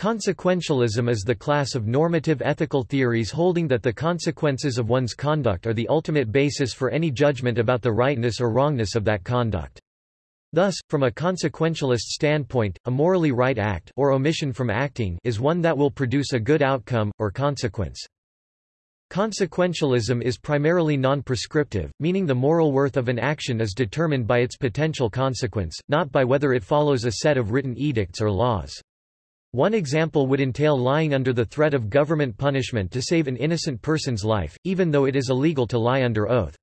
Consequentialism is the class of normative ethical theories holding that the consequences of one's conduct are the ultimate basis for any judgment about the rightness or wrongness of that conduct. Thus, from a consequentialist standpoint, a morally right act or omission from acting is one that will produce a good outcome, or consequence. Consequentialism is primarily non-prescriptive, meaning the moral worth of an action is determined by its potential consequence, not by whether it follows a set of written edicts or laws. One example would entail lying under the threat of government punishment to save an innocent person's life, even though it is illegal to lie under oath.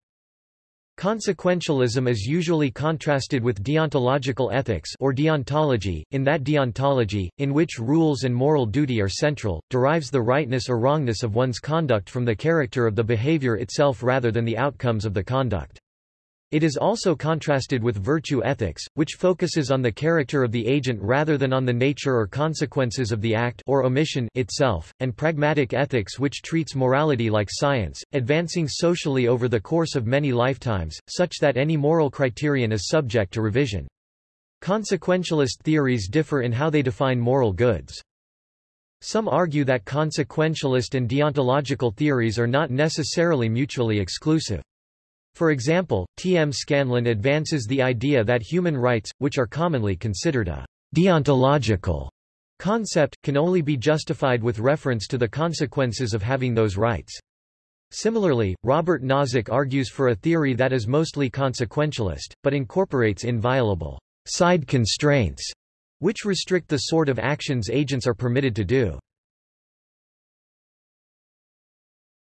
Consequentialism is usually contrasted with deontological ethics or deontology, in that deontology, in which rules and moral duty are central, derives the rightness or wrongness of one's conduct from the character of the behavior itself rather than the outcomes of the conduct. It is also contrasted with virtue ethics, which focuses on the character of the agent rather than on the nature or consequences of the act or omission itself, and pragmatic ethics which treats morality like science, advancing socially over the course of many lifetimes, such that any moral criterion is subject to revision. Consequentialist theories differ in how they define moral goods. Some argue that consequentialist and deontological theories are not necessarily mutually exclusive. For example, T. M. Scanlon advances the idea that human rights, which are commonly considered a deontological concept, can only be justified with reference to the consequences of having those rights. Similarly, Robert Nozick argues for a theory that is mostly consequentialist, but incorporates inviolable side constraints, which restrict the sort of actions agents are permitted to do.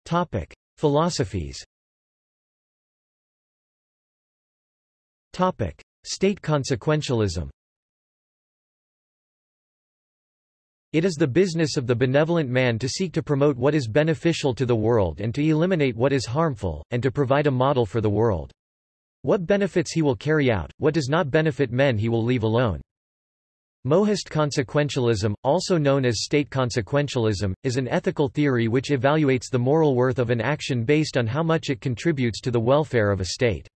Topic. Philosophies Topic: State consequentialism. It is the business of the benevolent man to seek to promote what is beneficial to the world and to eliminate what is harmful, and to provide a model for the world. What benefits he will carry out, what does not benefit men he will leave alone. Mohist consequentialism, also known as state consequentialism, is an ethical theory which evaluates the moral worth of an action based on how much it contributes to the welfare of a state.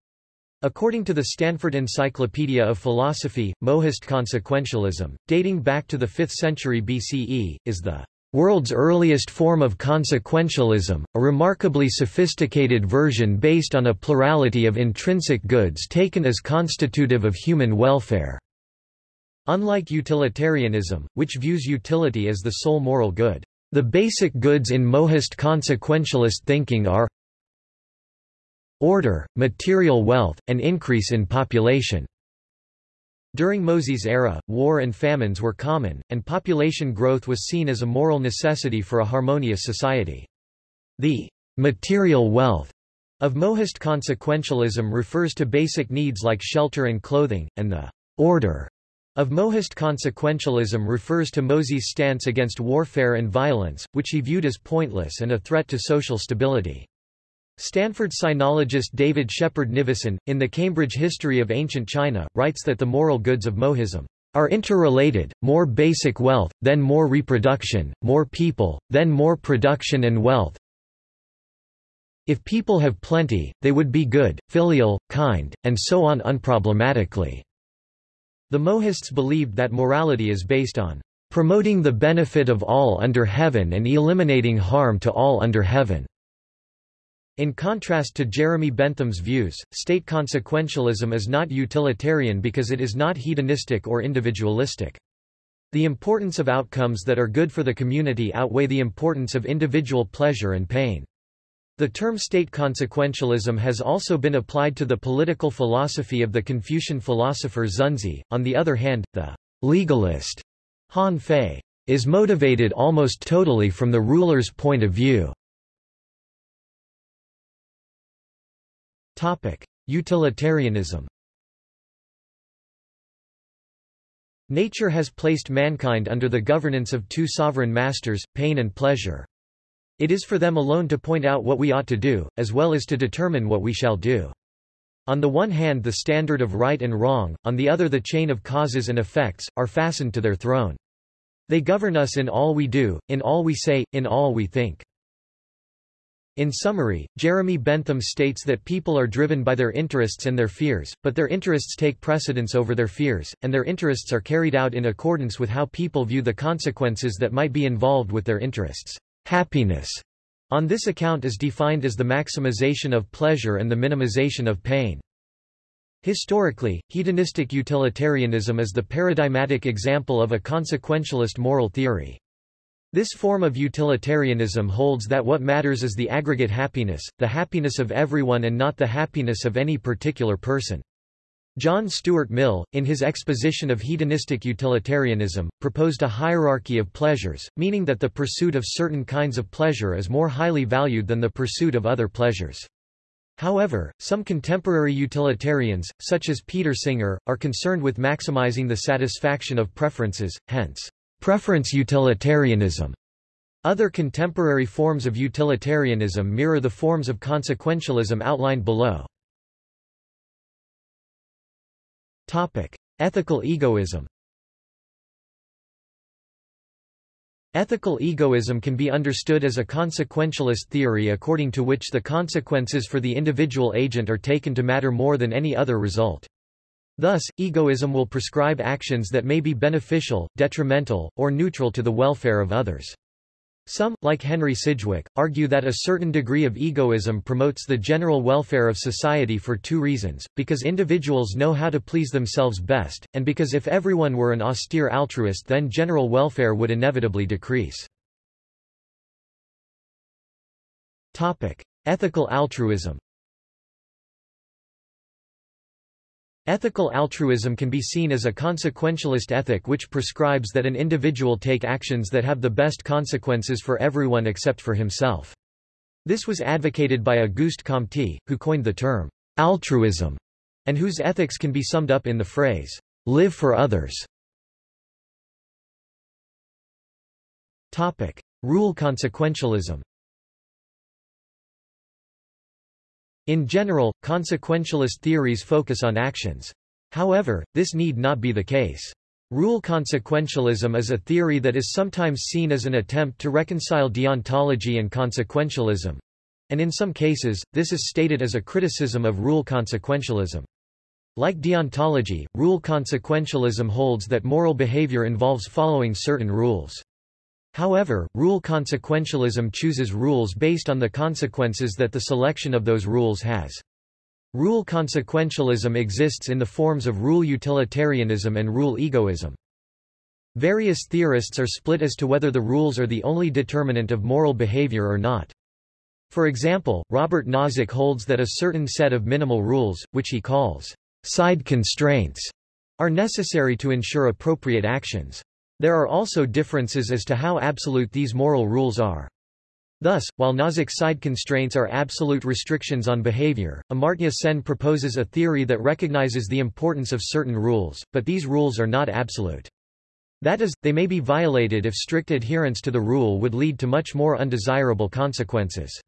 According to the Stanford Encyclopedia of Philosophy, Mohist consequentialism, dating back to the 5th century BCE, is the world's earliest form of consequentialism, a remarkably sophisticated version based on a plurality of intrinsic goods taken as constitutive of human welfare. Unlike utilitarianism, which views utility as the sole moral good, the basic goods in Mohist consequentialist thinking are order, material wealth, and increase in population. During Mozi's era, war and famines were common, and population growth was seen as a moral necessity for a harmonious society. The material wealth of Mohist consequentialism refers to basic needs like shelter and clothing, and the order of Mohist consequentialism refers to Mozi's stance against warfare and violence, which he viewed as pointless and a threat to social stability. Stanford sinologist David Shepard Nivison, in the Cambridge History of Ancient China, writes that the moral goods of Mohism are interrelated, more basic wealth, then more reproduction, more people, then more production and wealth. If people have plenty, they would be good, filial, kind, and so on unproblematically. The Mohists believed that morality is based on promoting the benefit of all under heaven and eliminating harm to all under heaven. In contrast to Jeremy Bentham's views, state consequentialism is not utilitarian because it is not hedonistic or individualistic. The importance of outcomes that are good for the community outweigh the importance of individual pleasure and pain. The term state consequentialism has also been applied to the political philosophy of the Confucian philosopher Xunzi. On the other hand, the legalist Han Fei is motivated almost totally from the ruler's point of view. Utilitarianism. Nature has placed mankind under the governance of two sovereign masters, pain and pleasure. It is for them alone to point out what we ought to do, as well as to determine what we shall do. On the one hand the standard of right and wrong, on the other the chain of causes and effects, are fastened to their throne. They govern us in all we do, in all we say, in all we think. In summary, Jeremy Bentham states that people are driven by their interests and their fears, but their interests take precedence over their fears, and their interests are carried out in accordance with how people view the consequences that might be involved with their interests. Happiness, on this account is defined as the maximization of pleasure and the minimization of pain. Historically, hedonistic utilitarianism is the paradigmatic example of a consequentialist moral theory. This form of utilitarianism holds that what matters is the aggregate happiness, the happiness of everyone and not the happiness of any particular person. John Stuart Mill, in his exposition of hedonistic utilitarianism, proposed a hierarchy of pleasures, meaning that the pursuit of certain kinds of pleasure is more highly valued than the pursuit of other pleasures. However, some contemporary utilitarians, such as Peter Singer, are concerned with maximizing the satisfaction of preferences, hence, Preference utilitarianism. Other contemporary forms of utilitarianism mirror the forms of consequentialism outlined below. Topic: Ethical egoism. Ethical egoism can be understood as a consequentialist theory according to which the consequences for the individual agent are taken to matter more than any other result. Thus, egoism will prescribe actions that may be beneficial, detrimental, or neutral to the welfare of others. Some, like Henry Sidgwick, argue that a certain degree of egoism promotes the general welfare of society for two reasons, because individuals know how to please themselves best, and because if everyone were an austere altruist then general welfare would inevitably decrease. Topic. Ethical altruism Ethical altruism can be seen as a consequentialist ethic which prescribes that an individual take actions that have the best consequences for everyone except for himself. This was advocated by Auguste Comte, who coined the term altruism, and whose ethics can be summed up in the phrase, live for others. Topic. Rule consequentialism In general, consequentialist theories focus on actions. However, this need not be the case. Rule consequentialism is a theory that is sometimes seen as an attempt to reconcile deontology and consequentialism. And in some cases, this is stated as a criticism of rule consequentialism. Like deontology, rule consequentialism holds that moral behavior involves following certain rules. However, rule consequentialism chooses rules based on the consequences that the selection of those rules has. Rule consequentialism exists in the forms of rule utilitarianism and rule egoism. Various theorists are split as to whether the rules are the only determinant of moral behavior or not. For example, Robert Nozick holds that a certain set of minimal rules, which he calls side constraints, are necessary to ensure appropriate actions. There are also differences as to how absolute these moral rules are. Thus, while Nozick's side constraints are absolute restrictions on behavior, Amartya Sen proposes a theory that recognizes the importance of certain rules, but these rules are not absolute. That is, they may be violated if strict adherence to the rule would lead to much more undesirable consequences.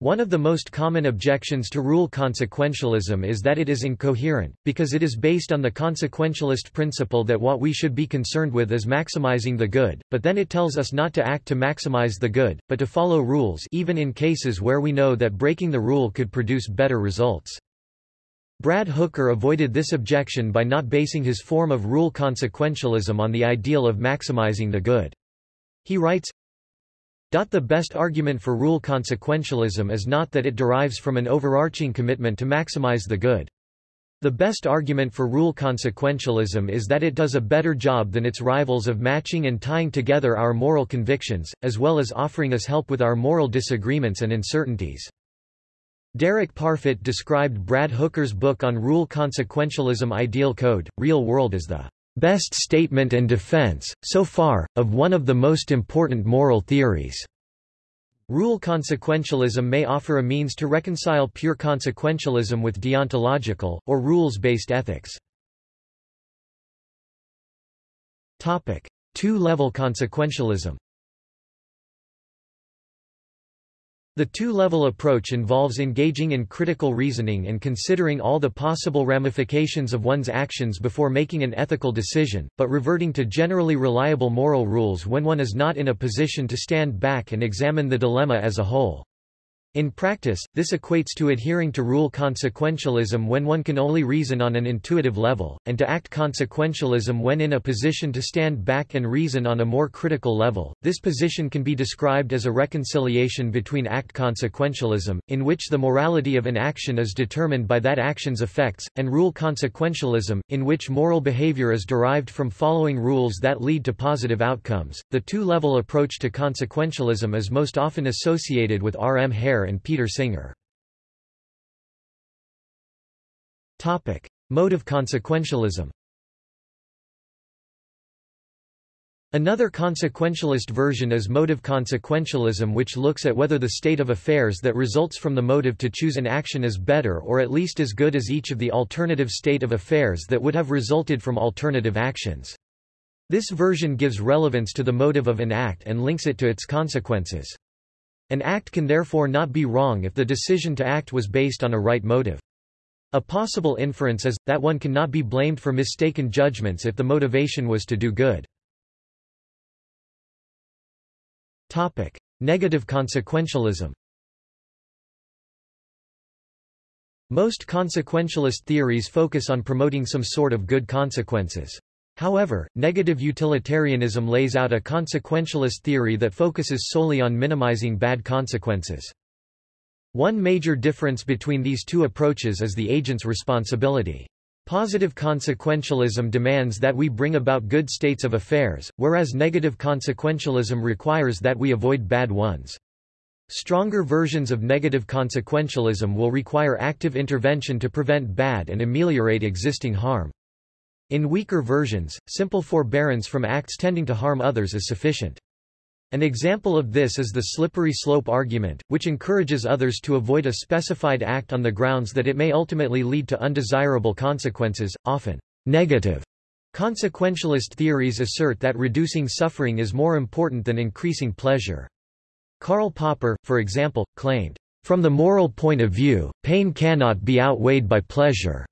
One of the most common objections to rule consequentialism is that it is incoherent, because it is based on the consequentialist principle that what we should be concerned with is maximizing the good, but then it tells us not to act to maximize the good, but to follow rules even in cases where we know that breaking the rule could produce better results. Brad Hooker avoided this objection by not basing his form of rule consequentialism on the ideal of maximizing the good. He writes, the best argument for rule consequentialism is not that it derives from an overarching commitment to maximize the good. The best argument for rule consequentialism is that it does a better job than its rivals of matching and tying together our moral convictions, as well as offering us help with our moral disagreements and uncertainties. Derek Parfit described Brad Hooker's book on rule consequentialism Ideal Code, Real World as the best statement and defense, so far, of one of the most important moral theories. Rule consequentialism may offer a means to reconcile pure consequentialism with deontological, or rules-based ethics. Two-level consequentialism The two-level approach involves engaging in critical reasoning and considering all the possible ramifications of one's actions before making an ethical decision, but reverting to generally reliable moral rules when one is not in a position to stand back and examine the dilemma as a whole. In practice, this equates to adhering to rule consequentialism when one can only reason on an intuitive level, and to act consequentialism when in a position to stand back and reason on a more critical level. This position can be described as a reconciliation between act consequentialism, in which the morality of an action is determined by that action's effects, and rule consequentialism, in which moral behavior is derived from following rules that lead to positive outcomes. The two level approach to consequentialism is most often associated with R. M. Hare and Peter Singer. Topic: Motive consequentialism. Another consequentialist version is motive consequentialism which looks at whether the state of affairs that results from the motive to choose an action is better or at least as good as each of the alternative state of affairs that would have resulted from alternative actions. This version gives relevance to the motive of an act and links it to its consequences. An act can therefore not be wrong if the decision to act was based on a right motive. A possible inference is, that one cannot be blamed for mistaken judgments if the motivation was to do good. Topic. Negative consequentialism Most consequentialist theories focus on promoting some sort of good consequences. However, negative utilitarianism lays out a consequentialist theory that focuses solely on minimizing bad consequences. One major difference between these two approaches is the agent's responsibility. Positive consequentialism demands that we bring about good states of affairs, whereas negative consequentialism requires that we avoid bad ones. Stronger versions of negative consequentialism will require active intervention to prevent bad and ameliorate existing harm. In weaker versions, simple forbearance from acts tending to harm others is sufficient. An example of this is the slippery slope argument, which encourages others to avoid a specified act on the grounds that it may ultimately lead to undesirable consequences, often negative. Consequentialist theories assert that reducing suffering is more important than increasing pleasure. Karl Popper, for example, claimed, From the moral point of view, pain cannot be outweighed by pleasure.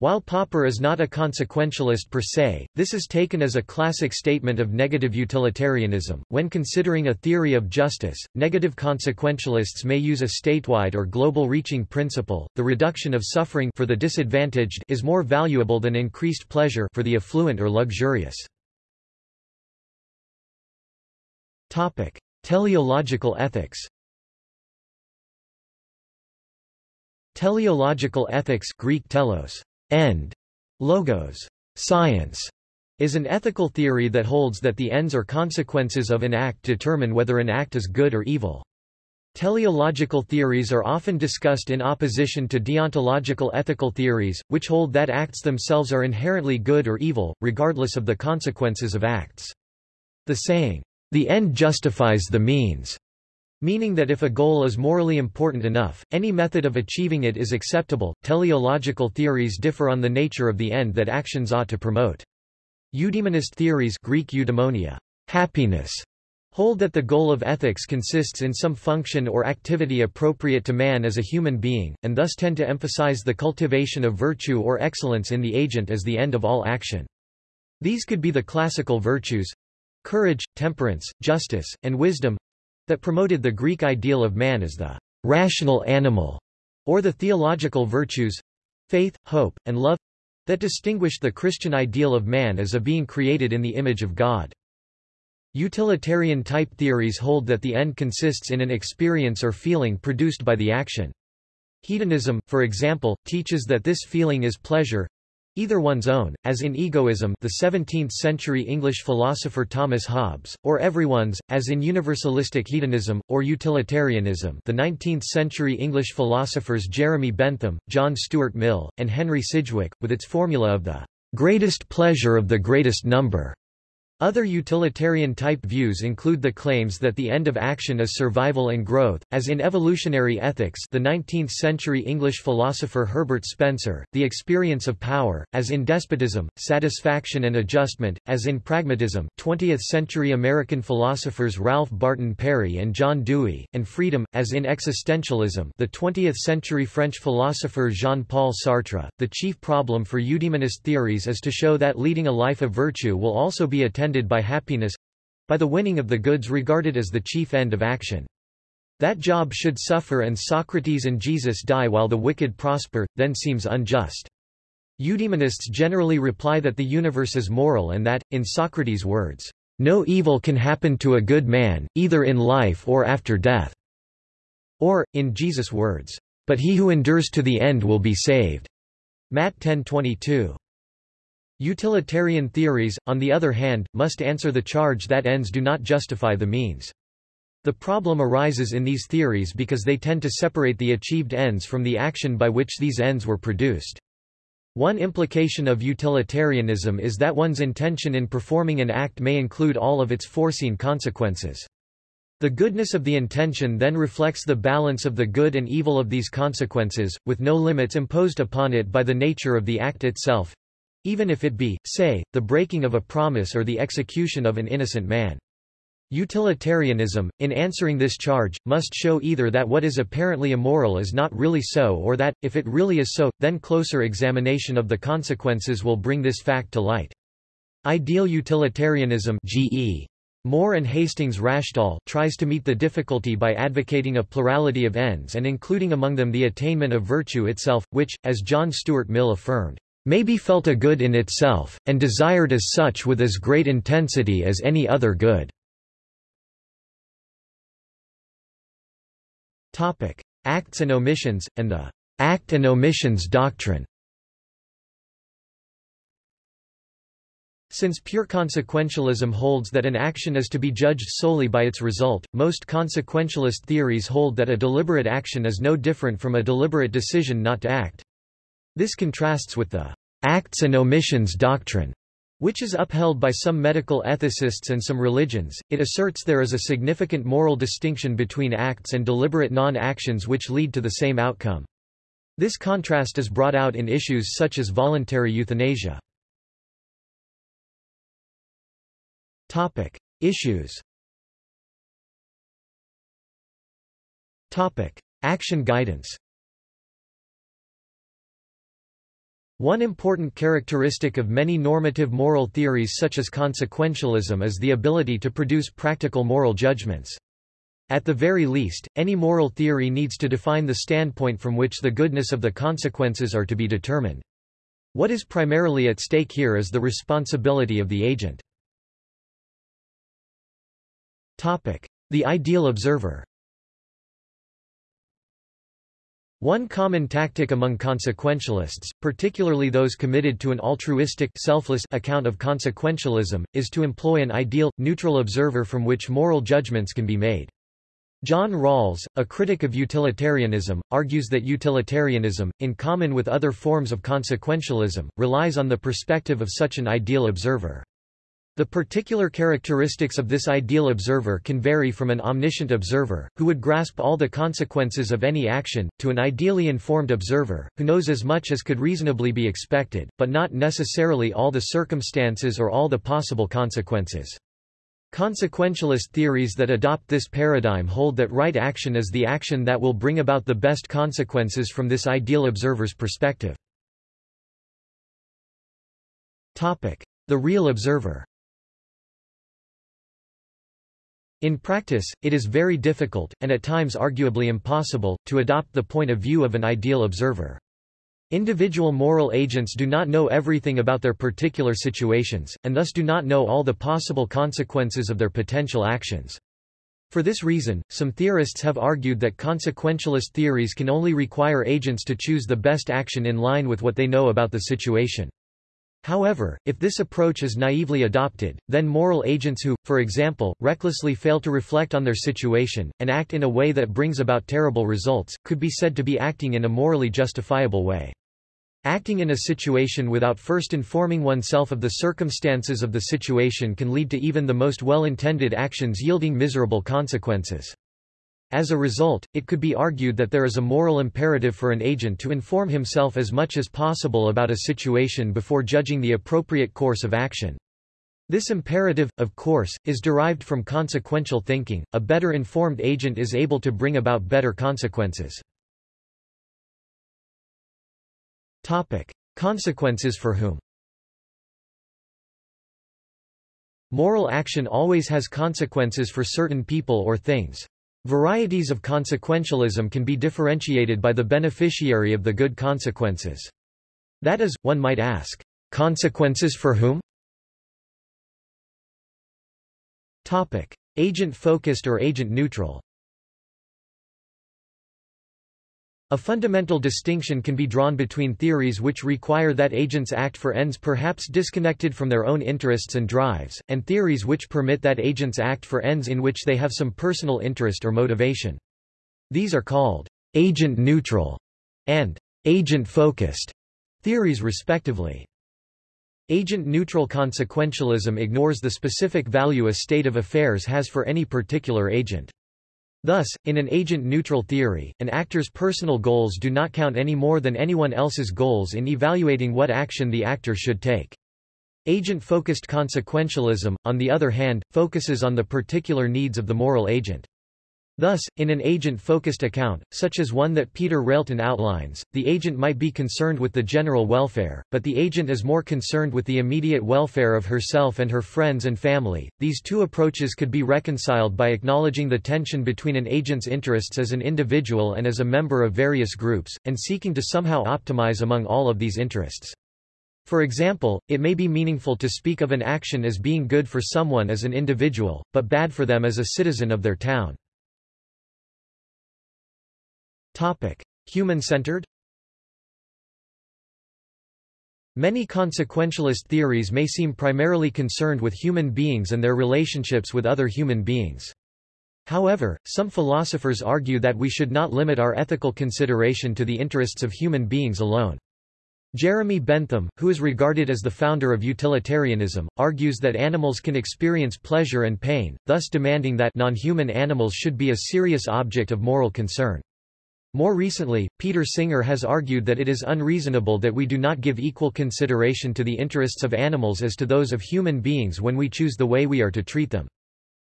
While Popper is not a consequentialist per se, this is taken as a classic statement of negative utilitarianism. When considering a theory of justice, negative consequentialists may use a statewide or global reaching principle. The reduction of suffering for the disadvantaged is more valuable than increased pleasure for the affluent or luxurious. Topic: Teleological ethics. Teleological ethics Greek telos end, logos, science, is an ethical theory that holds that the ends or consequences of an act determine whether an act is good or evil. Teleological theories are often discussed in opposition to deontological ethical theories, which hold that acts themselves are inherently good or evil, regardless of the consequences of acts. The saying, the end justifies the means, Meaning that if a goal is morally important enough, any method of achieving it is acceptable. Teleological theories differ on the nature of the end that actions ought to promote. Eudaimonist theories Greek eudaimonia, happiness, hold that the goal of ethics consists in some function or activity appropriate to man as a human being, and thus tend to emphasize the cultivation of virtue or excellence in the agent as the end of all action. These could be the classical virtues courage, temperance, justice, and wisdom that promoted the Greek ideal of man as the rational animal, or the theological virtues faith, hope, and love that distinguished the Christian ideal of man as a being created in the image of God. Utilitarian type theories hold that the end consists in an experience or feeling produced by the action. Hedonism, for example, teaches that this feeling is pleasure, Either one's own, as in egoism the 17th-century English philosopher Thomas Hobbes, or everyone's, as in universalistic hedonism, or utilitarianism the 19th-century English philosophers Jeremy Bentham, John Stuart Mill, and Henry Sidgwick, with its formula of the greatest pleasure of the greatest number. Other utilitarian-type views include the claims that the end of action is survival and growth, as in evolutionary ethics the 19th-century English philosopher Herbert Spencer, the experience of power, as in despotism, satisfaction and adjustment, as in pragmatism 20th-century American philosophers Ralph Barton Perry and John Dewey, and freedom, as in existentialism the 20th-century French philosopher Jean-Paul Sartre. The chief problem for eudaimonist theories is to show that leading a life of virtue will also be attended by happiness by the winning of the goods regarded as the chief end of action. That Job should suffer and Socrates and Jesus die while the wicked prosper, then seems unjust. Eudaimonists generally reply that the universe is moral and that, in Socrates' words, no evil can happen to a good man, either in life or after death. Or, in Jesus' words, but he who endures to the end will be saved. Matt 10:22. Utilitarian theories, on the other hand, must answer the charge that ends do not justify the means. The problem arises in these theories because they tend to separate the achieved ends from the action by which these ends were produced. One implication of utilitarianism is that one's intention in performing an act may include all of its foreseen consequences. The goodness of the intention then reflects the balance of the good and evil of these consequences, with no limits imposed upon it by the nature of the act itself—even if it be, say, the breaking of a promise or the execution of an innocent man. Utilitarianism, in answering this charge, must show either that what is apparently immoral is not really so or that, if it really is so, then closer examination of the consequences will bring this fact to light. Ideal utilitarianism GE. Moore and Hastings Rashdall tries to meet the difficulty by advocating a plurality of ends and including among them the attainment of virtue itself, which, as John Stuart Mill affirmed, may be felt a good in itself, and desired as such with as great intensity as any other good. Acts and omissions and the act and omissions doctrine. Since pure consequentialism holds that an action is to be judged solely by its result, most consequentialist theories hold that a deliberate action is no different from a deliberate decision not to act. This contrasts with the acts and omissions doctrine, which is upheld by some medical ethicists and some religions, it asserts there is a significant moral distinction between acts and deliberate non-actions which lead to the same outcome. This contrast is brought out in issues such as voluntary euthanasia. Topic. Issues Topic. Action guidance One important characteristic of many normative moral theories such as consequentialism is the ability to produce practical moral judgments. At the very least, any moral theory needs to define the standpoint from which the goodness of the consequences are to be determined. What is primarily at stake here is the responsibility of the agent. Topic. The ideal observer One common tactic among consequentialists, particularly those committed to an altruistic selfless account of consequentialism, is to employ an ideal, neutral observer from which moral judgments can be made. John Rawls, a critic of utilitarianism, argues that utilitarianism, in common with other forms of consequentialism, relies on the perspective of such an ideal observer. The particular characteristics of this ideal observer can vary from an omniscient observer, who would grasp all the consequences of any action, to an ideally informed observer, who knows as much as could reasonably be expected, but not necessarily all the circumstances or all the possible consequences. Consequentialist theories that adopt this paradigm hold that right action is the action that will bring about the best consequences from this ideal observer's perspective. The real observer In practice, it is very difficult, and at times arguably impossible, to adopt the point of view of an ideal observer. Individual moral agents do not know everything about their particular situations, and thus do not know all the possible consequences of their potential actions. For this reason, some theorists have argued that consequentialist theories can only require agents to choose the best action in line with what they know about the situation. However, if this approach is naively adopted, then moral agents who, for example, recklessly fail to reflect on their situation, and act in a way that brings about terrible results, could be said to be acting in a morally justifiable way. Acting in a situation without first informing oneself of the circumstances of the situation can lead to even the most well-intended actions yielding miserable consequences. As a result, it could be argued that there is a moral imperative for an agent to inform himself as much as possible about a situation before judging the appropriate course of action. This imperative, of course, is derived from consequential thinking. A better informed agent is able to bring about better consequences. Topic: Consequences for whom? Moral action always has consequences for certain people or things. Varieties of consequentialism can be differentiated by the beneficiary of the good consequences. That is, one might ask, consequences for whom? Agent-focused or agent-neutral A fundamental distinction can be drawn between theories which require that agents act for ends perhaps disconnected from their own interests and drives, and theories which permit that agents act for ends in which they have some personal interest or motivation. These are called agent-neutral and agent-focused theories respectively. Agent-neutral consequentialism ignores the specific value a state of affairs has for any particular agent. Thus, in an agent-neutral theory, an actor's personal goals do not count any more than anyone else's goals in evaluating what action the actor should take. Agent-focused consequentialism, on the other hand, focuses on the particular needs of the moral agent. Thus, in an agent-focused account, such as one that Peter Railton outlines, the agent might be concerned with the general welfare, but the agent is more concerned with the immediate welfare of herself and her friends and family. These two approaches could be reconciled by acknowledging the tension between an agent's interests as an individual and as a member of various groups, and seeking to somehow optimize among all of these interests. For example, it may be meaningful to speak of an action as being good for someone as an individual, but bad for them as a citizen of their town. Human-centered Many consequentialist theories may seem primarily concerned with human beings and their relationships with other human beings. However, some philosophers argue that we should not limit our ethical consideration to the interests of human beings alone. Jeremy Bentham, who is regarded as the founder of utilitarianism, argues that animals can experience pleasure and pain, thus demanding that non-human animals should be a serious object of moral concern. More recently, Peter Singer has argued that it is unreasonable that we do not give equal consideration to the interests of animals as to those of human beings when we choose the way we are to treat them.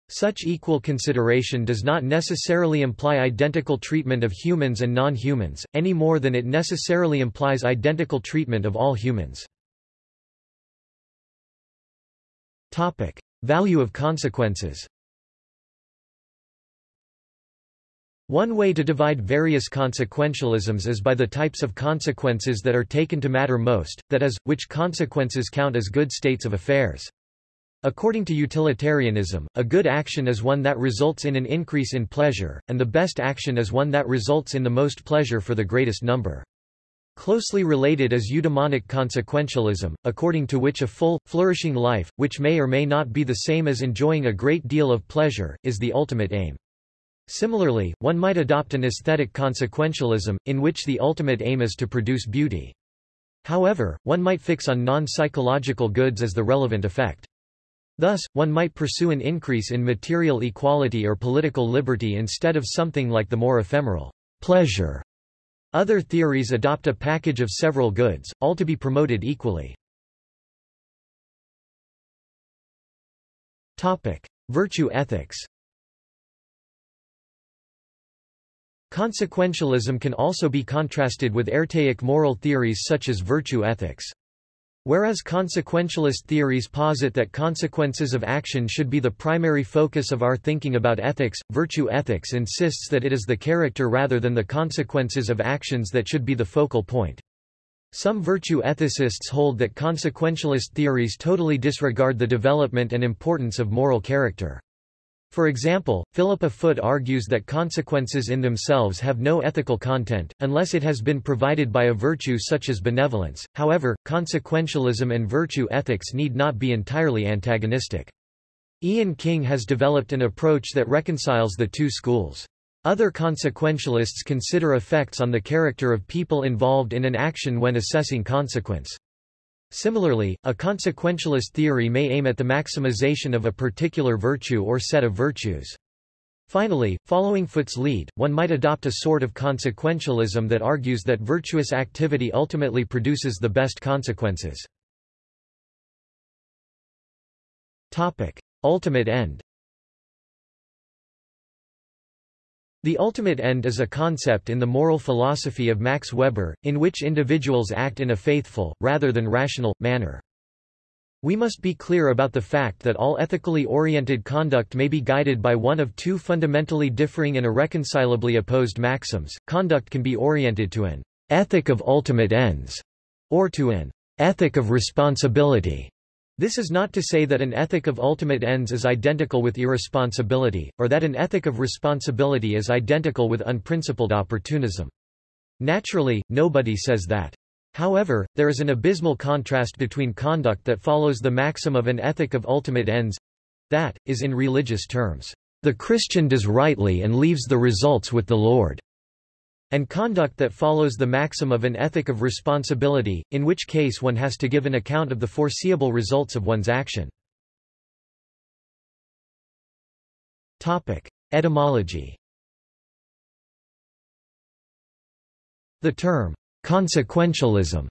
Such equal consideration does not necessarily imply identical treatment of humans and non-humans, any more than it necessarily implies identical treatment of all humans. Topic. Value of consequences One way to divide various consequentialisms is by the types of consequences that are taken to matter most, that is, which consequences count as good states of affairs. According to utilitarianism, a good action is one that results in an increase in pleasure, and the best action is one that results in the most pleasure for the greatest number. Closely related is eudaimonic consequentialism, according to which a full, flourishing life, which may or may not be the same as enjoying a great deal of pleasure, is the ultimate aim. Similarly, one might adopt an aesthetic consequentialism, in which the ultimate aim is to produce beauty. However, one might fix on non-psychological goods as the relevant effect. Thus, one might pursue an increase in material equality or political liberty instead of something like the more ephemeral pleasure. Other theories adopt a package of several goods, all to be promoted equally. Virtue ethics Consequentialism can also be contrasted with archaic moral theories such as virtue ethics. Whereas consequentialist theories posit that consequences of action should be the primary focus of our thinking about ethics, virtue ethics insists that it is the character rather than the consequences of actions that should be the focal point. Some virtue ethicists hold that consequentialist theories totally disregard the development and importance of moral character. For example, Philippa Foot argues that consequences in themselves have no ethical content, unless it has been provided by a virtue such as benevolence. However, consequentialism and virtue ethics need not be entirely antagonistic. Iain King has developed an approach that reconciles the two schools. Other consequentialists consider effects on the character of people involved in an action when assessing consequence. Similarly, a consequentialist theory may aim at the maximization of a particular virtue or set of virtues. Finally, following Foot's lead, one might adopt a sort of consequentialism that argues that virtuous activity ultimately produces the best consequences. Topic. Ultimate end The ultimate end is a concept in the moral philosophy of Max Weber, in which individuals act in a faithful, rather than rational, manner. We must be clear about the fact that all ethically oriented conduct may be guided by one of two fundamentally differing and irreconcilably opposed maxims. Conduct can be oriented to an ethic of ultimate ends, or to an ethic of responsibility. This is not to say that an ethic of ultimate ends is identical with irresponsibility, or that an ethic of responsibility is identical with unprincipled opportunism. Naturally, nobody says that. However, there is an abysmal contrast between conduct that follows the maxim of an ethic of ultimate ends—that, is in religious terms, "...the Christian does rightly and leaves the results with the Lord." And conduct that follows the maxim of an ethic of responsibility, in which case one has to give an account of the foreseeable results of one's action. Etymology The term, consequentialism,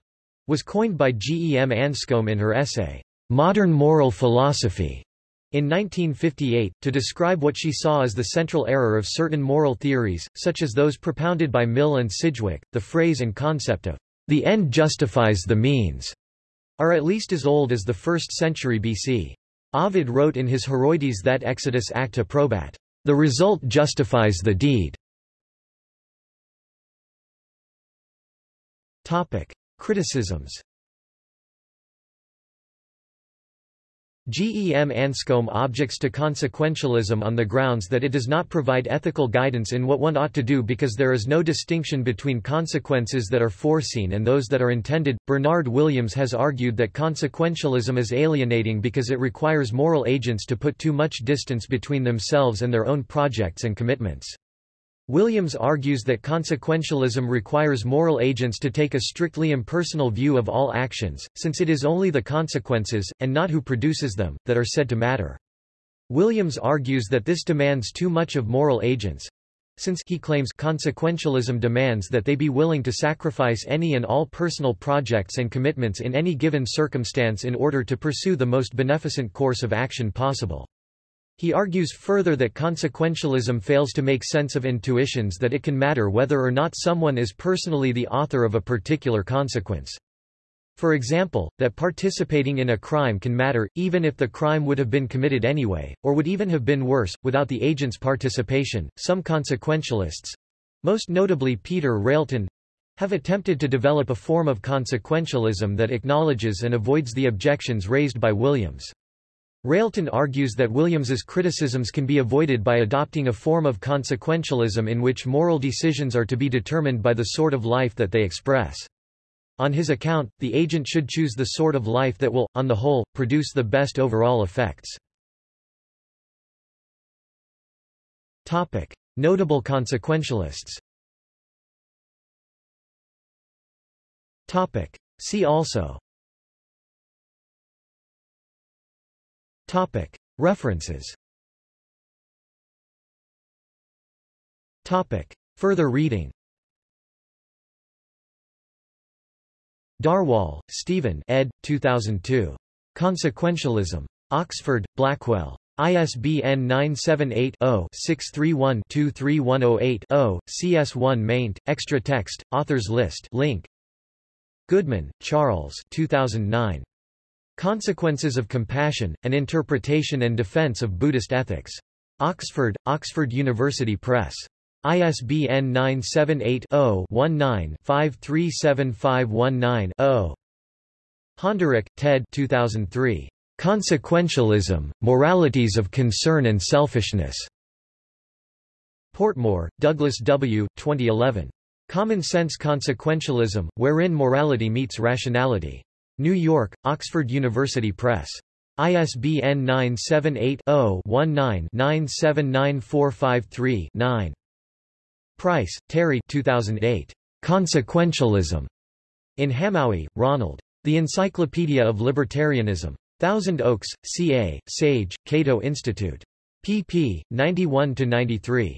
was coined by G. E. M. Anscombe in her essay, Modern Moral Philosophy, in 1958, to describe what she saw as the central error of certain moral theories, such as those propounded by Mill and Sidgwick, the phrase and concept of the end justifies the means are at least as old as the 1st century BC. Ovid wrote in his Heroides that Exitus acta probat, the result justifies the deed. Topic: Criticisms GEM Anscombe objects to consequentialism on the grounds that it does not provide ethical guidance in what one ought to do because there is no distinction between consequences that are foreseen and those that are intended. Bernard Williams has argued that consequentialism is alienating because it requires moral agents to put too much distance between themselves and their own projects and commitments. Williams argues that consequentialism requires moral agents to take a strictly impersonal view of all actions, since it is only the consequences, and not who produces them, that are said to matter. Williams argues that this demands too much of moral agents, since he claims consequentialism demands that they be willing to sacrifice any and all personal projects and commitments in any given circumstance in order to pursue the most beneficent course of action possible. He argues further that consequentialism fails to make sense of intuitions that it can matter whether or not someone is personally the author of a particular consequence. For example, that participating in a crime can matter, even if the crime would have been committed anyway, or would even have been worse, without the agent's participation. Some consequentialists most notably Peter Railton have attempted to develop a form of consequentialism that acknowledges and avoids the objections raised by Williams. Railton argues that Williams's criticisms can be avoided by adopting a form of consequentialism in which moral decisions are to be determined by the sort of life that they express. On his account, the agent should choose the sort of life that will, on the whole, produce the best overall effects. Notable consequentialists See also Topic. References Topic. Further reading Darwall, Stephen ed. 2002. Consequentialism. Oxford, Blackwell. ISBN 978-0-631-23108-0, CS1 maint, extra text, authors list link. Goodman, Charles 2009. Consequences of Compassion, An Interpretation and Defense of Buddhist Ethics. Oxford, Oxford University Press. ISBN 978-0-19-537519-0. Honderich, Ted 2003. Consequentialism, Moralities of Concern and Selfishness. Portmore, Douglas W., 2011. Common Sense Consequentialism, Wherein Morality Meets Rationality. New York, Oxford University Press. ISBN 978-0-19-979453-9. Price, Terry 2008. Consequentialism. In Hamowy, Ronald. The Encyclopedia of Libertarianism. Thousand Oaks, CA, Sage, Cato Institute. pp. 91-93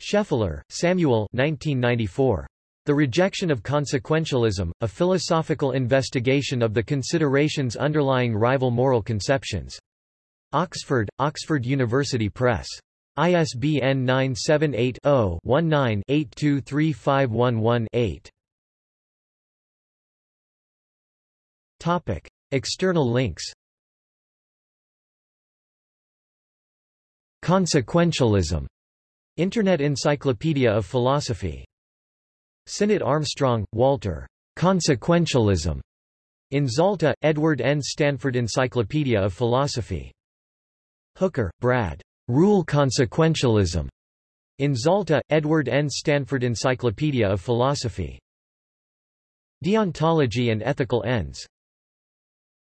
Scheffler, Samuel 1994. The Rejection of Consequentialism, A Philosophical Investigation of the Considerations Underlying Rival Moral Conceptions. Oxford, Oxford University Press. ISBN 978-0-19-823511-8. Topic. External links Consequentialism. Internet Encyclopedia of Philosophy. Sinnott Armstrong, Walter. Consequentialism. In Zalta, Edward N. Stanford Encyclopedia of Philosophy. Hooker, Brad. Rule Consequentialism. In Zalta, Edward N. Stanford Encyclopedia of Philosophy. Deontology and Ethical Ends.